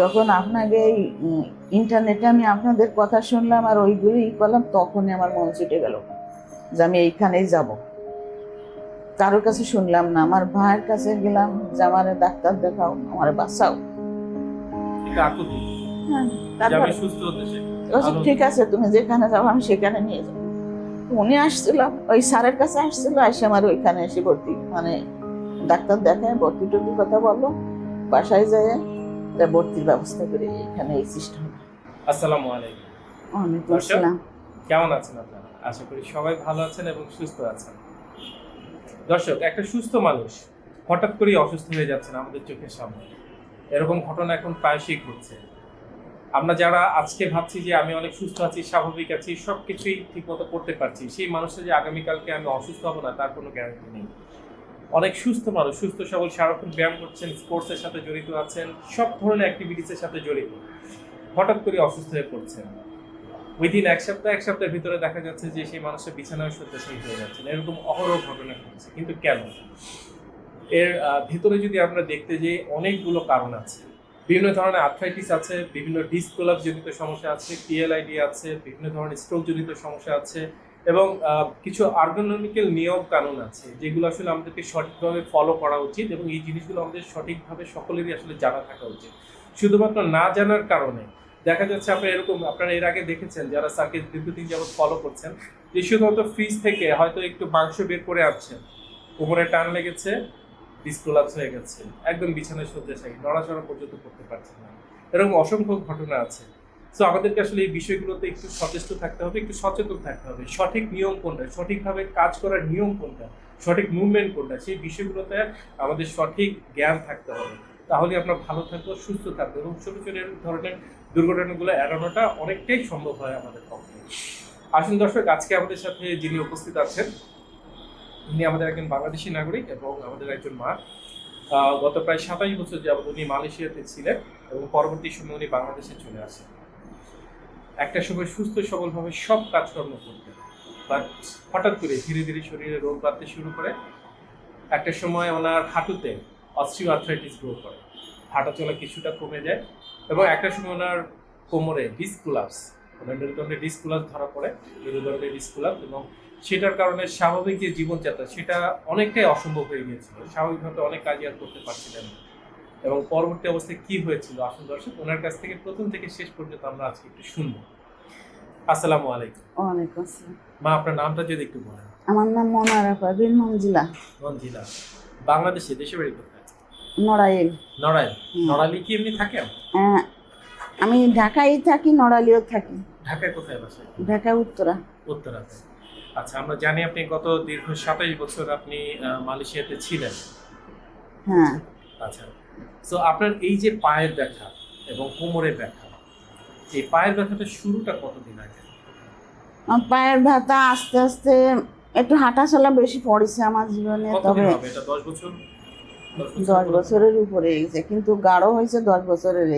যখন আপনাকে এই ইন্টারনেটে আমি আপনাদের কথা শুনলাম আর ওইগুলো ই করলাম তখনই আমার মন ছুটে গেল যে আমি এইখানেই যাব। কারোর কাছে শুনলাম না আমার ভাইয়ের কাছে গেলাম যে আমার ডাক্তার দেখাও আমার বাঁচাও। হ্যাঁ, ঠিক আছে তুমি যেখানে যাব আমি সেখানে নিয়ে যাব। উনি আসছিল ওই স্যারের কাছে আসছিল এসে আমার ওইখানে এসে ভর্তি মানে ডাক্তার দেখায় ভর্তি টর্তি কথা বলল বাসায় যায় ভর্তির ব্যবস্থা করে এখানে এই সিস্টেম আসসালামু আলাইকুম। দর্শক? আসসালাম। কেমন আছেন আপনারা? আশা করি সবাই ভালো আছেন এবং সুস্থ আছেন। দর্শক একটা সুস্থ মানুষ হঠাৎ করেই অসুস্থ হয়ে যাচ্ছেন আমাদের চোখের সামনে। এরকম ঘটনা এখন প্রায়শই ঘটছে। আমরা যারা আজকে ভাবছি যে আমি অনেক সুস্থ আছি স্বাভাবিক আছি সব কিছুই ঠিকমতো করতে পারছি সেই মানুষটা যে আগামীকালকে আমি অসুস্থ হব না তার কোনো গ্যারান্টি নেই। অনেক সুস্থ মানুষ, সুস্থ সবল, সারাক্ষণ ব্যায়াম করছেন স্পোর্টসের সাথে জড়িত আছেন, সব ধরনের অ্যাক্টিভিটিসের সাথে জড়িত। হঠাৎ করে অসুস্থ হয়ে পড়ছেন। উইদিন এক সপ্তাহ, এক সপ্তাহের ভিতরে দেখা যাচ্ছে যে সেই মানুষের বিছানায় শয্যাশায়ী হয়ে যাচ্ছেন। এরকম অহরহ ঘটনা ঘটছে। কিন্তু কেন? এর ভিতরে যদি আমরা দেখতে যাই, অনেকগুলো কারণ আছে। বিভিন্ন ধরনের আর্থ্রাইটিস আছে, বিভিন্ন ডিসকোলাপ জনিত সমস্যা আছে পিএলআইডি আছে, বিভিন্ন ধরনের স্ট্রোক জনিত সমস্যা আছে এবং কিছু আর্গোনমিক্যাল নিয়ম কানুন আছে, যেগুলো আসলে আমাদেরকে সঠিকভাবে ফলো করা উচিত এবং এই জিনিসগুলো আমাদের সঠিকভাবে সকলেরই আসলে জানা থাকা উচিত। শুধুমাত্র না জানার কারণে দেখা যাচ্ছে আপনারা এরকম, আপনারা এর আগে দেখেছেন যারা স্যারকে দীর্ঘদিন যাবত ফলো করছেন, যে শুধুমাত্র ফ্রিজ থেকে হয়তো একটু মাংস বের করে আনছেন, কোমরে টান লেগেছে ডিসপ্রোলাপস হয়ে গেছে, একদম বিছানায় শয্যাশায়ী নড়াচড়া পর্যন্ত করতে পারছেন না। এরকম অসংখ্য ঘটনা আছে। সো আমাদেরকে আসলে এই বিষয়গুলোতে একটু সচেষ্ট থাকতে হবে, একটু সচেতন থাকতে হবে। সঠিক নিয়ম কোনটা? সঠিকভাবে কাজ করার নিয়ম কোনটা? সঠিক মুভমেন্ট কোনটা? সেই বিষয়গুলোতে আমাদের সঠিক জ্ঞান থাকতে হবে। তাহলে আমরা ভালো থাকব, সুস্থ থাকব এবং ছোট ছোট ধরনের দুর্ঘটনাগুলো এড়ানোটা অনেকটাই সম্ভব হয় আমাদের পক্ষে। আসুন দর্শক, আজকে আমাদের সাথে যিনি উপস্থিত আছেন, উনি আমাদের একজন বাংলাদেশি নাগরিক এবং আমাদের একজন মা। গত প্রায় সাতাশ বছর যাবত উনি মালয়েশিয়াতে ছিলেন এবং পরবর্তী সময় উনি বাংলাদেশে চলে আসেন। একটা সময় সুস্থ, সবলভাবে সব কাজকর্ম করতেন। বাট হঠাৎ করে ধীরে ধীরে শরীরে রোগ বাড়তে শুরু করে। একটা সময় ওনার হাঁটুতে অস্ট্রিও আর্থ্রাইটিস গ্রো করে। হাঁটা চলা কিছুটা কমে যায় এবং একটা সময় ওনার কোমরে ডিসকুলাপস ওনার মেরুদণ্ডে ডিসকুলাস ধরা পড়ে মেরুদণ্ডে ডিসকুলাস এবং সেটার কারণে স্বাভাবিক যে জীবনযাত্রা, সেটা অনেকটাই অসম্ভব হয়ে গিয়েছিল। স্বাভাবিকভাবে অনেক কাজই আর করতে পারছিলেন না। এবং পরবর্তী অবস্থায় কি হয়েছিল আসুন দর্শক ওনার কাছ থেকে প্রথম থেকে শেষ পর্যন্ত আমরা আজকে একটু শুনব। আসসালামু আলাইকুম। ওয়ালাইকুম আসসালাম। মা আপনার নামটা যদি একটু বলেন। আমার নাম মনারা পারভিন মঞ্জিলা কোন জেলা বাংলাদেশে দেশে বাড়ি কোথায়? নড়াইল। নড়াইল। হুম। নড়াইলে কি এমনি থাকে? আহ, আমি ঢাকায় থাকি নড়াইলেও থাকি। ঢাকায় কোথায় বাসায়? ঢাকা উত্তরা। উত্তরাতে। আচ্ছা আমরা জানি আপনি গত দীর্ঘ সাতাইশ বছর আপনি মালয়েশিয়াতে ছিলেন। হ্যাঁ। আচ্ছা। তো আপনার এই যে পায়ের ব্যথা এবং কোমরের ব্যথা এই পায়ের ব্যথাটা শুরুটা কতদিন আগে? পায়ের ব্যথা আস্তে আস্তে একটু হাঁটা চলা বেশি পড়েছে আমার জীবনে তবে দশ বছর? দশ বছরের উপরে গেছে কিন্তু গাঢ় হয়েছে দশ বছরের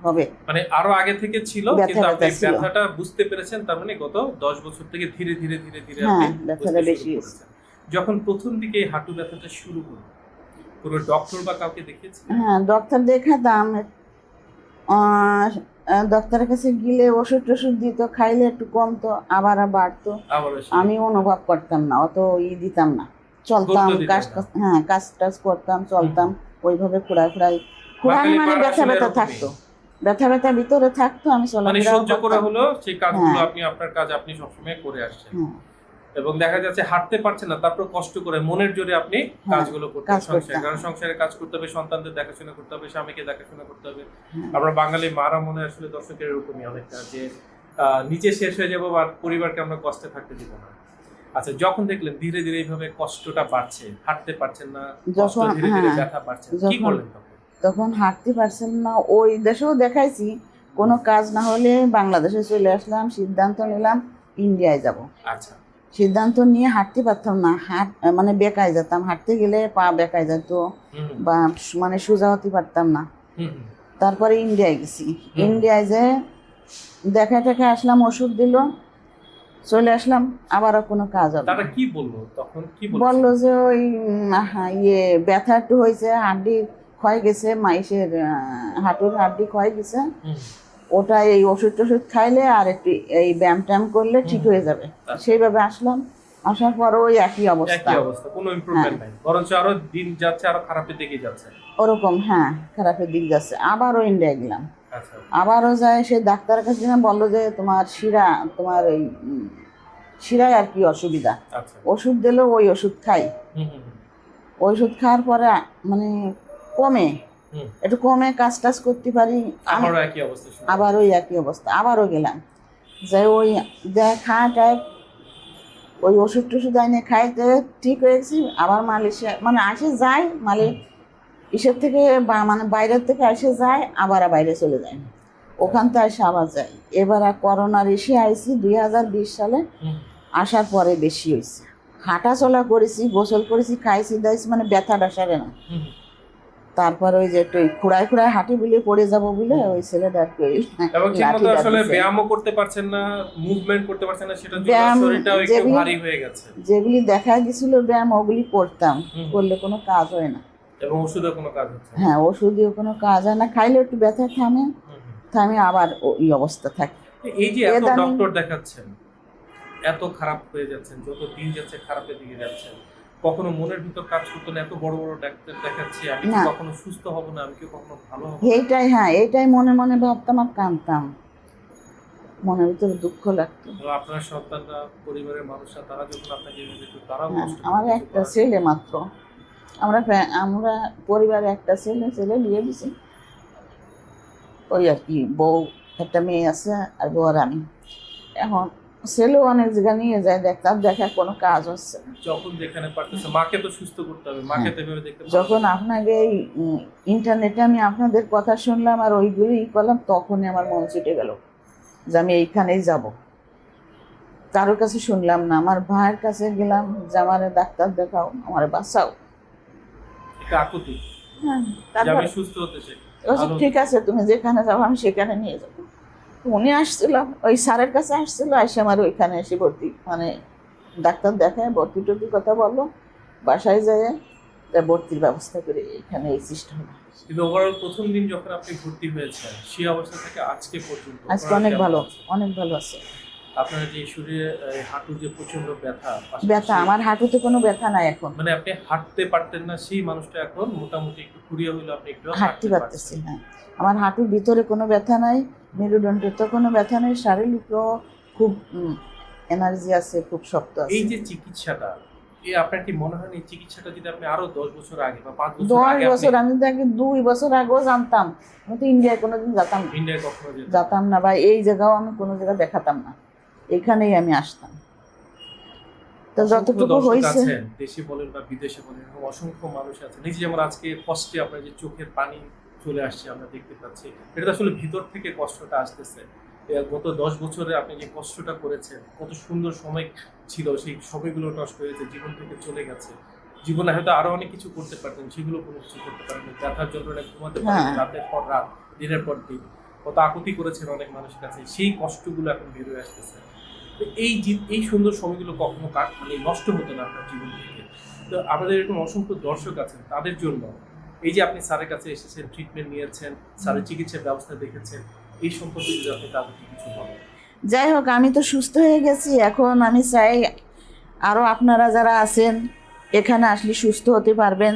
হবে। মানে আরও আগে থেকে ছিল কিন্তু আপনি ব্যথাটা বুঝতে পেরেছেন তার মানে গত দশ বছর থেকে ধীরে ধীরে ধীরে ধীরে হ্যাঁ, আপনি ব্যথাটা বেশি শুরু যখন প্রথম দিকে হাঁটু ব্যথাটা শুরু হলো কোনো ডক্টর বা কাউকে দেখিয়েছেন হ্যাঁ ডক্টর দেখাতাম ডক্টরের কাছে গেলে ওষুধ টষুধ দিত খাইলে একটু কমতো আবার বাড়তো। আমি অনুভব করতাম না অত ই দিতাম না। চলতাম কাজ হ্যাঁ কাজ টাজ করতাম চলতাম ওইভাবে খুঁড়াই খুঁড়াই খুঁড়াই মানে ব্যথা ব্যথা থাকতো। ব্যথা ব্যথা ভিতরে থাকতো আমি মানে চলাফেরাও সহ্য করে হলো সেই কাজগুলো হ্যাঁ। আপনি আপনার কাজ আপনি সবসময় করে আসছেন। হ্যাঁ। এবং দেখা যাচ্ছে হাঁটতে পারছেন না তারপর কষ্ট করে মনের জোরে আপনি কাজগুলো করতে সংসারে। কারণ সংসারে কাজ করতে হবে সন্তানদের দেখাশোনা করতে হবে স্বামীকে দেখাশোনা করতে হবে। হ্যাঁ। আমরা বাঙালি মারা মনে আসলে দর্শকের এরকমই অনেকটা যে নিচে শেষ হয়ে যাব আর পরিবারকে আমরা কষ্টে থাকতে দিব না। আচ্ছা যখন দেখলেন ধীরে ধীরে এইভাবে কষ্টটা বাড়ছে হাঁটতে পারছেন না কষ্ট ধীরে ধীরে হ্যাঁ, ব্যথা বাড়ছে কি করলেন তখন হাঁটতে পারছেন না ওই দেশেও দেখাইছি কোনো কাজ না হলে বাংলাদেশে চলে আসলাম সিদ্ধান্ত নিলাম ইন্ডিয়ায় যাব। আচ্ছা। সিদ্ধান্ত নিয়ে হাঁটতে পারতাম না। হাঁট মানে বেকায় যেতাম। হাঁটতে গেলে পা বেকায় যেত বা মানে সোজা হতে পারতাম না। তারপরে ইন্ডিয়ায় গেছি। ইন্ডিয়ায় যে দেখা টেখা আসলাম ওষুধ দিল চলে আসলাম আবারও কোনো কাজ হবে তারা। কি বলল? তখন কি বলল যে ওই ইয়ে ব্যথা একটু হয়েছে হাড্ডি ক্ষয় গেছে মাইসের হাঁটুর হাড্ডি ক্ষয় গেছে। ওটা এই ওষুধ টষুধ খাইলে আর একটু এই ব্যায়াম ট্যাম করলে ঠিক হয়ে যাবে। আচ্ছা। সেইভাবে আসলাম। আসার পর ওই একই অবস্থা একই অবস্থা। কোনো ইমপ্রুভমেন্ট নাই। বরঞ্চ আরও দিন যাচ্ছে আরও খারাপের দিকে যাচ্ছে। ওরকম হ্যাঁ খারাপের দিক যাচ্ছে। আবারও ইন্ডিয়া গেলাম। আচ্ছা। আবারও যায় সে ডাক্তারের কাছে গেলাম বলল যে তোমার শিরা তোমার এই উম, শিরায় আর কি অসুবিধা। আচ্ছা। ওষুধ দিলো ওই ওষুধ খাই। ওই ওষুধ খাওয়ার পরে মানে কমে। একটু কমে কাজ টাজ করতে পারি। আমি একই অবস্থা আবার ওই একই অবস্থা। আবারও গেলাম। যে ওই দেখ খায় টায় ওই ওষুধ টষুধ আইনে খাইতে ঠিক হয়েছি। আবার মালয়েশিয়া মানে আসে যায় মালে ইসের থেকে মানে বাইরের থেকে আসে যায় আবার বাইরে চলে যায়। ওখান থেকে আসে আবার যায়। এবার আর করোনার এসে আইসি দুই হাজার বিশ সালে। আসার পরে বেশি হয়েছে হাঁটা চলা করেছি গোসল করেছি খাইছি দাইছি মানে ব্যথাটা সারে না। তারপর ওই যে একটু খুঁড়ায় খুঁড়ায় হাঁটি বলে পড়ে যাব বলে ওই ছেলেটা আর কি এবং ঠিক আসলে ব্যায়ামও করতে পারছেন না মুভমেন্ট করতে পারছেন না সেটার জন্য ব্যায়াম শরীরটাও একটু যেগুলি- ভারী হয়ে গেছে। যেগুলি দেখা গেছিল ব্যায়াম ওগুলি করতাম। করলে কোনো কাজ হয় না। এবং ওষুধে কোনো কাজ হচ্ছে হ্যাঁ ওষুধেও কোনো কাজ হয় না। খাইলে একটু ব্যথা থামে। থামে আবার ওই অবস্থা থাকে। এই যে এত ডক্টর দেখাচ্ছেন এত খারাপ হয়ে যাচ্ছেন যত দিন যাচ্ছে খারাপের দিকে যাচ্ছেন কখনো মনের ভিতর কাজ করতো না এত বড় বড় ডাক্তার দেখাচ্ছি আমি কি না। কখনো সুস্থ হব না আমি কি কখনো ভালো হব এইটাই হ্যাঁ এইটাই মনে মনে ভাবতাম আর কাঁদতাম। মনের ভিতরে দুঃখ লাগতো। তো আপনার সন্তানরা পরিবারের মানুষরা তারা যখন আপনাকে এভাবে দেখতো তারাও হ্যাঁ কষ্ট আমার একটা ছেলে মাত্র। আমরা ফ্যা- আমরা পরিবারে একটা ছেলে ছেলে বিয়ে দিছি। ওই আর কি বউ একটা মেয়ে আছে আর বউ আর আমি। এখন ছেলেও অনেক জায়গা নিয়ে যায় দেখতাম দেখা কোনো কাজ হচ্ছে। যখন যেখানে পারতেছে মাকে তো সুস্থ করতে হবে মাকে তো এভাবে দেখতে যখন আপনাকে এই ইন্টারনেটে আমি আপনাদের কথা শুনলাম আর ওইগুলি ই করলাম তখনই আমার মন ছুটে গেল যে আমি এইখানেই যাব। কারোর কাছে শুনলাম না আমার ভাইয়ের কাছে গেলাম যে আমার ডাক্তার দেখাও আমার বাঁচাও। হ্যাঁ। ঠিক আছে তুমি যেখানে যাব আমি সেখানে নিয়ে যাব। উনি আসছিল ওই স্যারের কাছে আসছিল এসে আমার ওইখানে এসে ভর্তি মানে ডাক্তার দেখায় ভর্তি টর্তির কথা বলল বাসায় যায় তা ভর্তির ব্যবস্থা করে এখানে এই সিস্টেম কিন্তু ওভারঅল প্রথম দিন যখন আপনি ভর্তি হয়েছেন সেই অবস্থা থেকে আজকে পর্যন্ত আজকে অনেক ভালো? অনেক ভালো আছে আপনার যে শরীরে হাঁটুর যে প্রচণ্ড ব্যথা ব্যথা আমার হাঁটুতে কোনো ব্যথা নাই এখন। মানে আপনি হাঁটতে পারতেন না সেই মানুষটা এখন মোটামুটি একটু কুড়িয়ে হইল আপনি একটু হাঁটতে পারতেছি হ্যাঁ। আমার হাঁটুর ভিতরে কোনো ব্যথা নাই মেরুদণ্ডতে কোনো ব্যথা নেই শারীরিকও খুব এনার্জি আছে খুব শক্ত আছে। এই যে চিকিৎসাটা এই আপনার কি মনে হয় এই চিকিৎসাটা যদি আপনি আরও দশ বছর আগে বা পাঁচ বছর দশ বছর আমি তো আগে দুই বছর আগেও জানতাম। আমি তো ইন্ডিয়ায় কোনোদিন যেতাম না। ইন্ডিয়ায় কখনো যেতাম না বা এই জায়গাও আমি কোনো জায়গা দেখাতাম না। এখানেই আমি আসতাম। তো যতটুকু হয়েছে দেশে বলেন বা বিদেশে বলেন অসংখ্য মানুষ আছে যে যেমন আজকে কষ্টে আপনার যে চোখের পানি চলে আসছে আমরা দেখতে পাচ্ছি এটা আসলে ভিতর থেকে কষ্টটা আসতেছে। গত দশ বছরে আপনি যে কষ্টটা করেছেন কত সুন্দর সময় ছিল সেই সময়গুলো নষ্ট হয়েছে জীবন থেকে চলে গেছে। জীবনে হয়তো আরও অনেক কিছু করতে পারতেন সেগুলো কোনো কিছু করতে পারেন ব্যথার যন্ত্রণায় ঘুমাতে পারেন হ্যাঁ। রাতের পর রাত দিনের পর দিন। কত আকুতি করেছেন অনেক মানুষের কাছে সেই কষ্টগুলো এখন বের হয়ে আসতেছে। তো এই এই সুন্দর সময়গুলো কখনো কাট মানে নষ্ট হতো না আপনার জীবন থেকে। তো আমাদের এরকম অসংখ্য দর্শক আছেন তাদের জন্য এই যে আপনি স্যারের কাছে এসেছেন ট্রিটমেন্ট নিয়েছেন স্যারের চিকিৎসার ব্যবস্থা দেখেছেন এই সম্পর্কে যদি আপনি তাদেরকে কিছু বলেন। যাই হোক আমি তো সুস্থ হয়ে গেছি এখন আমি চাই আরও আপনারা যারা আছেন এখানে আসলে সুস্থ হতে পারবেন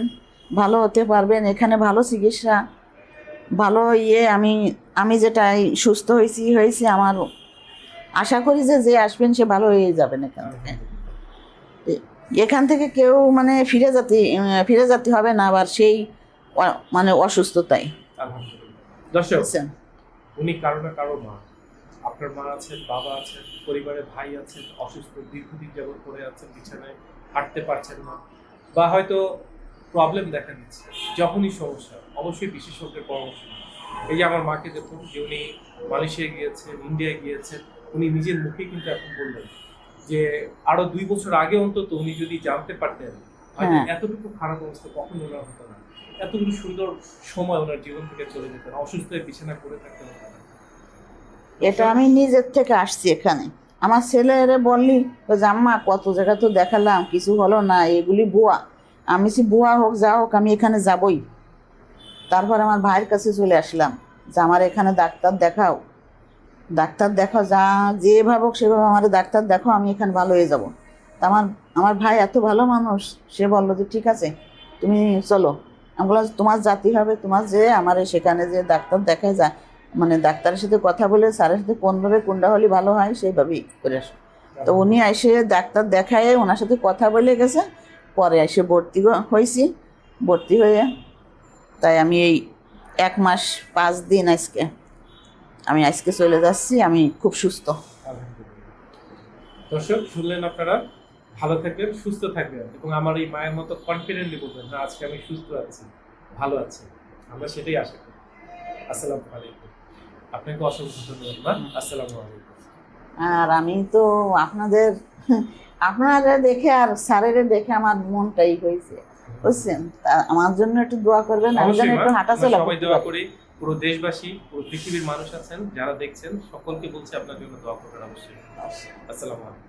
ভালো হতে পারবেন এখানে ভালো চিকিৎসা ভালো ইয়ে আমি আমি যেটা সুস্থ হয়েছি হয়েছি আমার আশা করি যে যে আসবেন সে ভালো হয়ে যাবেন এখান থেকে। এখান থেকে কেউ মানে ফিরে যেতে ফিরে যেতে হবে না আবার সেই মানে অসুস্থতায়। আলহামদুলিল্লাহ। দর্শক উনি কারও না কারও মা। আপনার মা আছেন বাবা আছেন পরিবারে ভাই আছেন অসুস্থ দীর্ঘদিন যাবত পড়ে আছেন বিছানায় হাঁটতে পারছেন না বা হয়তো প্রবলেম দেখা দিচ্ছে। যখনই সমস্যা অবশ্যই বিশেষজ্ঞের পরামর্শ। এই যে আমার মাকে দেখুন যে উনি মালয়েশিয়া গিয়েছেন ইন্ডিয়ায় গিয়েছেন উনি নিজের মুখে কিন্তু এখন বললেন যে আরও দুই বছর আগে অন্তত উনি যদি জানতে পারতেন হয়তো হ্যাঁ। এতটুকু খারাপ অবস্থা কখনো ওনার হতো না এতটুকু সুন্দর সময় ওনার জীবন থেকে চলে যেতেন অসুস্থ হয়ে বিছানা করে থাকতে হতো না এটা আমি নিজের থেকে আসছি এখানে। আমার ছেলেরে বললি তো জাম্মা কত জায়গা তো দেখালাম কিছু হলো না এগুলি বুয়া আমি সে বুয়া হোক যা হোক আমি এখানে যাবই। তারপর আমার ভাইয়ের কাছে চলে আসলাম যে, আমার এখানে ডাক্তার দেখাও। ডাক্তার দেখাও, যা যে ভাবুক সেভাবে আমার ডাক্তার দেখো আমি এখানে ভালো হয়ে যাব। তা আমার আমার ভাই এত ভালো মানুষ, সে বলল যে, ঠিক আছে, তুমি চলো। আমি তোমার জাতি হবে, তোমার যে আমার সেখানে যে ডাক্তার দেখায় যা মানে ডাক্তারের সাথে কথা বলে স্যারের সাথে কোনভাবে কোনটা হলে ভালো হয়, সেইভাবেই করে আসো। তো উনি এসে ডাক্তার দেখায় ওনার সাথে কথা বলে গেছে, পরে এসে ভর্তি হয়েছি। ভর্তি হয়ে তাই আমি এই এক মাস পাঁচ দিন আজকে আমি আজকে চলে যাচ্ছি আমি খুব সুস্থ। দর্শক শুনলেন আপনারা? ভালো থাকবেন সুস্থ থাকবেন এবং আমার এই মায়ের মতো কনফিডেন্টলি বলবেন না আজকে আমি সুস্থ আছি ভালো আছি। আমরা সেটাই আশা করি। আসসালামু আলাইকুম। আপনাকে অসংখ্য ধন্যবাদ আসসালামু আলাইকুম। আর আমি তো আপনাদের আপনারা দেখে আর স্যারের দেখে আমার মনটাই হয়েছে। বুঝছেন আমার জন্য একটু দোয়া করবেন আমি যেন একটু হাঁটা সবাই দোয়া করি পুরো দেশবাসী পুরো পৃথিবীর মানুষ আছেন যারা দেখছেন সকলকে বলছি আপনার জন্য দোয়া করবেন অবশ্যই। আসসালামু আলাইকুম।